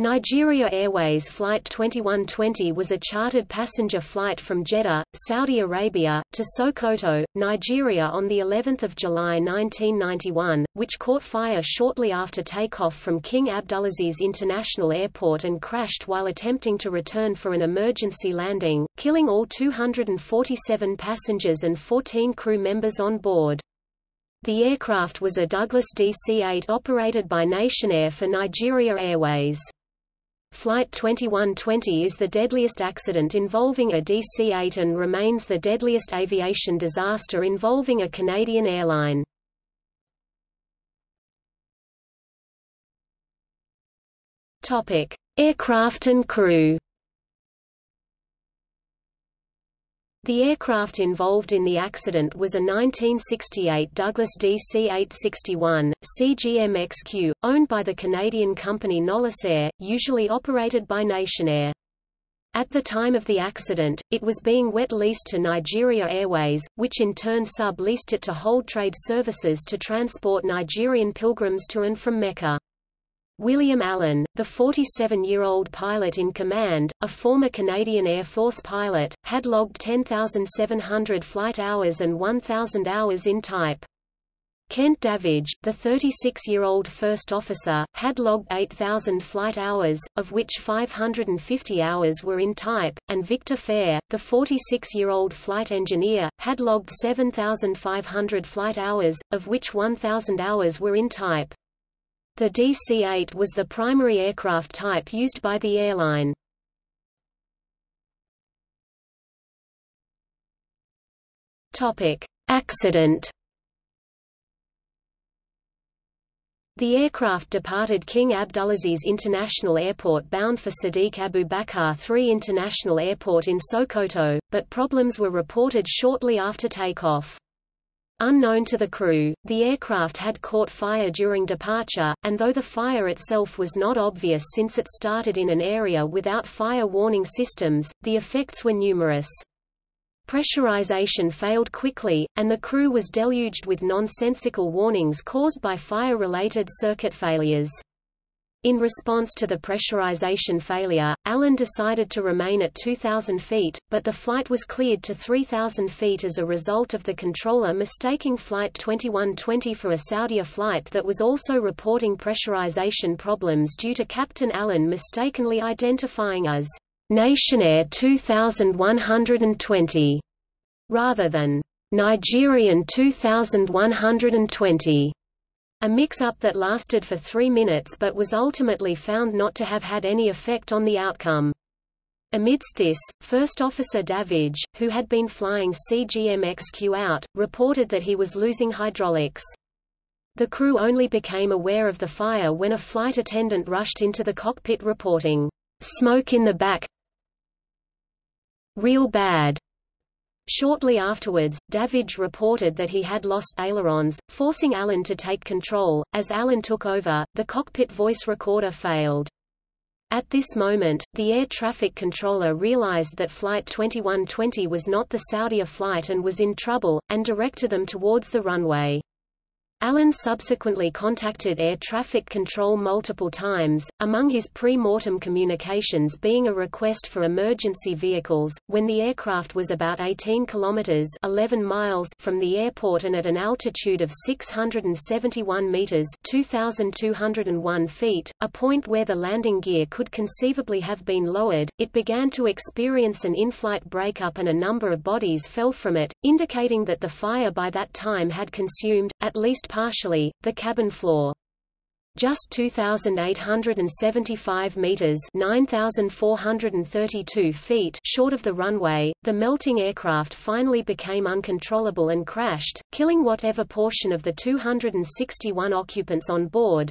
Nigeria Airways Flight 2120 was a chartered passenger flight from Jeddah, Saudi Arabia, to Sokoto, Nigeria on the 11th of July 1991, which caught fire shortly after takeoff from King Abdulaziz International Airport and crashed while attempting to return for an emergency landing, killing all 247 passengers and 14 crew members on board. The aircraft was a Douglas DC-8 operated by Nationair for Nigeria Airways. Flight 2120 is the deadliest accident involving a DC-8 and remains the deadliest aviation disaster involving a Canadian airline. Topic: Aircraft and crew. The aircraft involved in the accident was a 1968 Douglas DC-861, CGM-XQ, owned by the Canadian company Air, usually operated by Nationair. At the time of the accident, it was being wet leased to Nigeria Airways, which in turn sub-leased it to Hold Trade Services to transport Nigerian pilgrims to and from Mecca. William Allen, the 47-year-old pilot in command, a former Canadian Air Force pilot, had logged 10,700 flight hours and 1,000 hours in type. Kent Davidge, the 36-year-old first officer, had logged 8,000 flight hours, of which 550 hours were in type, and Victor Fehr, the 46-year-old flight engineer, had logged 7,500 flight hours, of which 1,000 hours were in type. The DC-8 was the primary aircraft type used by the airline. Accident. The aircraft departed King Abdulaziz International Airport bound for Sadiq Abubakar III International Airport in Sokoto, but problems were reported shortly after takeoff. Unknown to the crew, the aircraft had caught fire during departure, and though the fire itself was not obvious since it started in an area without fire warning systems, the effects were numerous. Pressurization failed quickly, and the crew was deluged with nonsensical warnings caused by fire-related circuit failures. In response to the pressurization failure, Allen decided to remain at 2,000 feet, but the flight was cleared to 3,000 feet as a result of the controller mistaking Flight 2120 for a Saudia flight that was also reporting pressurization problems due to Captain Allen mistakenly identifying as Nationair 2120 rather than Nigerian 2120. A mix-up that lasted for three minutes but was ultimately found not to have had any effect on the outcome. Amidst this, First Officer Davidge, who had been flying CGM-XQ out, reported that he was losing hydraulics. The crew only became aware of the fire when a flight attendant rushed into the cockpit reporting, "...smoke in the back real bad." Shortly afterwards, Davidge reported that he had lost ailerons, forcing Allen to take control. As Allen took over, the cockpit voice recorder failed. At this moment, the air traffic controller realized that Flight 2120 was not the Saudia flight and was in trouble, and directed them towards the runway. Allen subsequently contacted air traffic control multiple times, among his pre-mortem communications being a request for emergency vehicles, when the aircraft was about 18 kilometers 11 miles from the airport and at an altitude of 671 meters 2,201 feet, a point where the landing gear could conceivably have been lowered, it began to experience an in-flight breakup and a number of bodies fell from it, indicating that the fire by that time had consumed, at least partially, the cabin floor. Just 2,875 meters (9,432 feet) short of the runway, the melting aircraft finally became uncontrollable and crashed, killing whatever portion of the 261 occupants on board,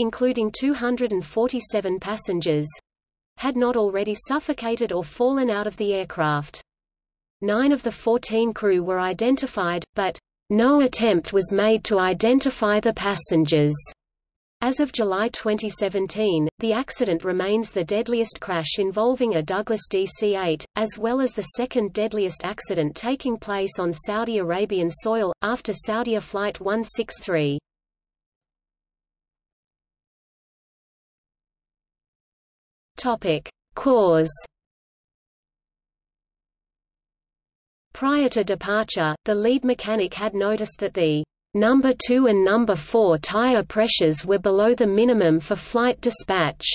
including 247 passengers, had not already suffocated or fallen out of the aircraft. Nine of the 14 crew were identified, but no attempt was made to identify the passengers. As of July 2017, the accident remains the deadliest crash involving a Douglas DC-8, as well as the second deadliest accident taking place on Saudi Arabian soil, after Saudia Flight 163. Topic: Cause Prior to departure, the lead mechanic had noticed that the number 2 and number 4 tire pressures were below the minimum for flight dispatch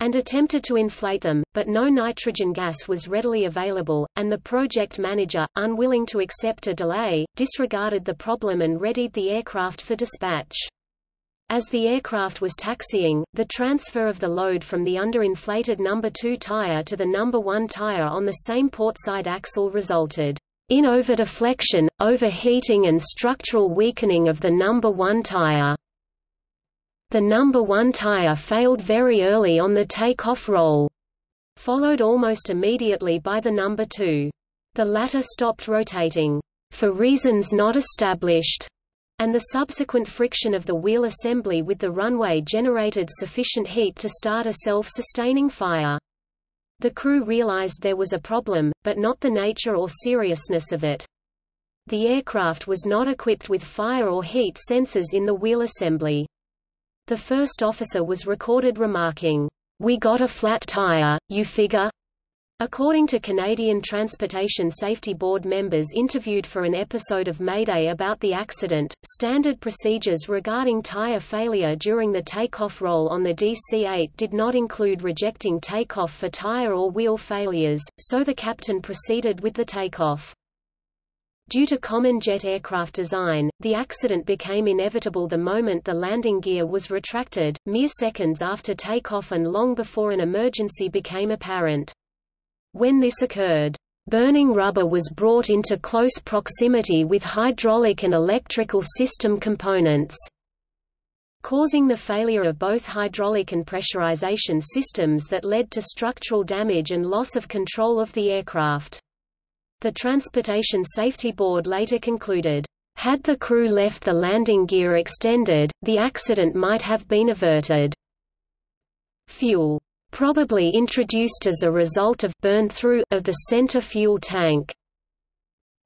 and attempted to inflate them, but no nitrogen gas was readily available, and the project manager, unwilling to accept a delay, disregarded the problem and readied the aircraft for dispatch. As the aircraft was taxiing, the transfer of the load from the underinflated number 2 tire to the number 1 tire on the same portside axle resulted in overdeflection, overheating and structural weakening of the number 1 tire. The number 1 tire failed very early on the takeoff roll, followed almost immediately by the number 2. The latter stopped rotating, for reasons not established, and the subsequent friction of the wheel assembly with the runway generated sufficient heat to start a self-sustaining fire. The crew realized there was a problem, but not the nature or seriousness of it. The aircraft was not equipped with fire or heat sensors in the wheel assembly. The first officer was recorded remarking, "We got a flat tire, you figure?" According to Canadian Transportation Safety Board members interviewed for an episode of Mayday about the accident, standard procedures regarding tire failure during the takeoff roll on the DC-8 did not include rejecting takeoff for tire or wheel failures, so the captain proceeded with the takeoff. Due to common jet aircraft design, the accident became inevitable the moment the landing gear was retracted, mere seconds after takeoff and long before an emergency became apparent. When this occurred, burning rubber was brought into close proximity with hydraulic and electrical system components, causing the failure of both hydraulic and pressurization systems that led to structural damage and loss of control of the aircraft. The Transportation Safety Board later concluded, had the crew left the landing gear extended, the accident might have been averted. Fuel probably introduced as a result of burn-through of the center fuel tank,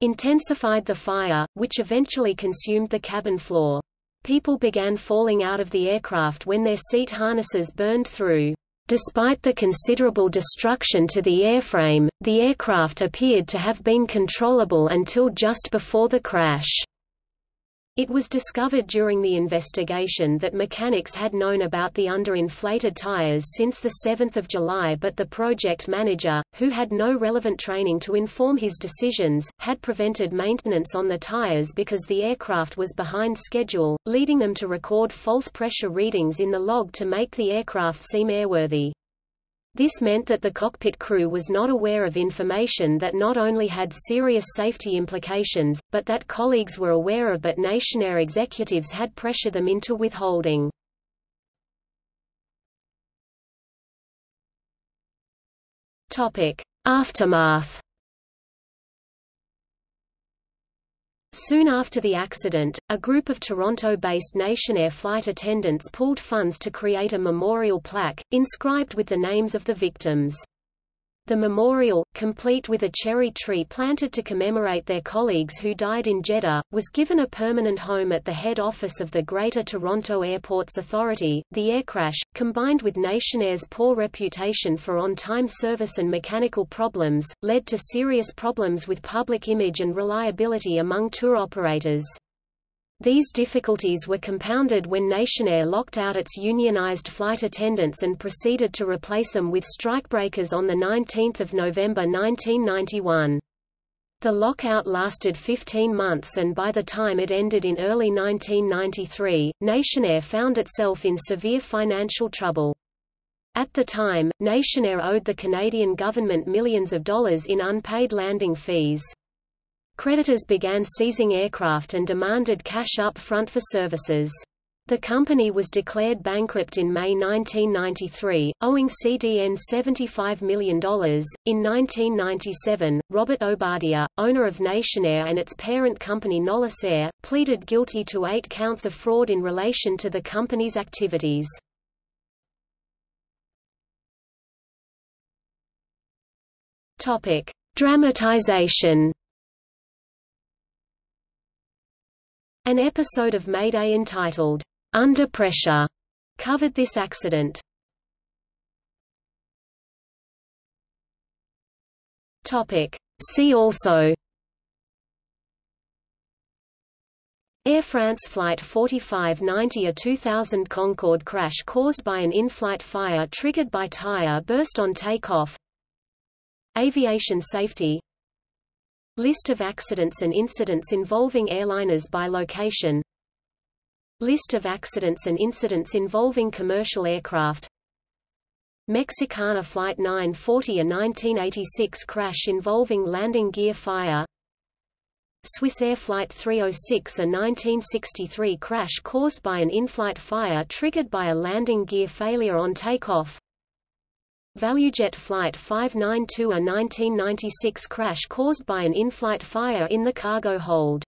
intensified the fire, which eventually consumed the cabin floor. People began falling out of the aircraft when their seat harnesses burned through. Despite the considerable destruction to the airframe, the aircraft appeared to have been controllable until just before the crash. It was discovered during the investigation that mechanics had known about the underinflated tires since 7 July but the project manager, who had no relevant training to inform his decisions, had prevented maintenance on the tires because the aircraft was behind schedule, leading them to record false pressure readings in the log to make the aircraft seem airworthy. This meant that the cockpit crew was not aware of information that not only had serious safety implications, but that colleagues were aware of but Nationair executives had pressured them into withholding. Aftermath Soon after the accident, a group of Toronto-based Nationair flight attendants pooled funds to create a memorial plaque, inscribed with the names of the victims. The memorial, complete with a cherry tree planted to commemorate their colleagues who died in Jeddah, was given a permanent home at the head office of the Greater Toronto Airports Authority. The air crash, combined with Nationair's poor reputation for on-time service and mechanical problems, led to serious problems with public image and reliability among tour operators. These difficulties were compounded when Nationair locked out its unionized flight attendants and proceeded to replace them with strikebreakers on 19 November 1991. The lockout lasted 15 months and by the time it ended in early 1993, Nationair found itself in severe financial trouble. At the time, Nationair owed the Canadian government millions of dollars in unpaid landing fees. Creditors began seizing aircraft and demanded cash up front for services. The company was declared bankrupt in May 1993, owing CDN $75 million. In 1997, Robert Obadia, owner of Nationair and its parent company Nolisair, pleaded guilty to eight counts of fraud in relation to the company's activities. Topic: Dramatization. An episode of Mayday entitled, Under Pressure, covered this accident. See also. Air France Flight 4590 a 2000 Concorde crash caused by an in-flight fire triggered by tire burst on takeoff. Aviation safety. List of accidents and incidents involving airliners by location. List of accidents and incidents involving commercial aircraft. Mexicana Flight 940 a 1986 crash involving landing gear fire. Swissair Flight 306 a 1963 crash caused by an in-flight fire triggered by a landing gear failure on takeoff ValueJet Flight 592 a 1996 crash caused by an in-flight fire in the cargo hold